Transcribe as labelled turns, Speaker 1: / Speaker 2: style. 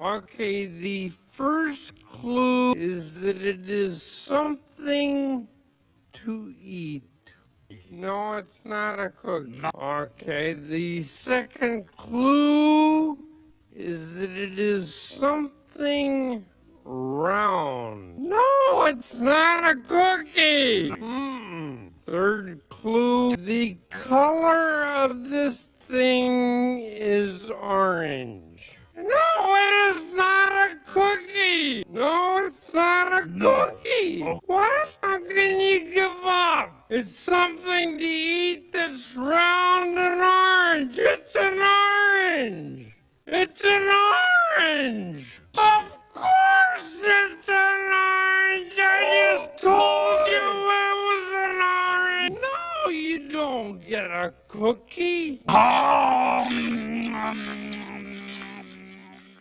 Speaker 1: Okay, the first clue is that it is something to eat. No, it's not a cookie. Okay, the second clue is that it is something round. No, it's not a cookie. Mm. Third clue, the color of this thing is orange. No, it is not a cookie. No, it's not a cookie. What? How can you give up? It's something to eat that's round and orange. It's an orange. It's an orange. Of course it's an orange. I just told you it was an orange. No, you don't get a cookie.
Speaker 2: Um.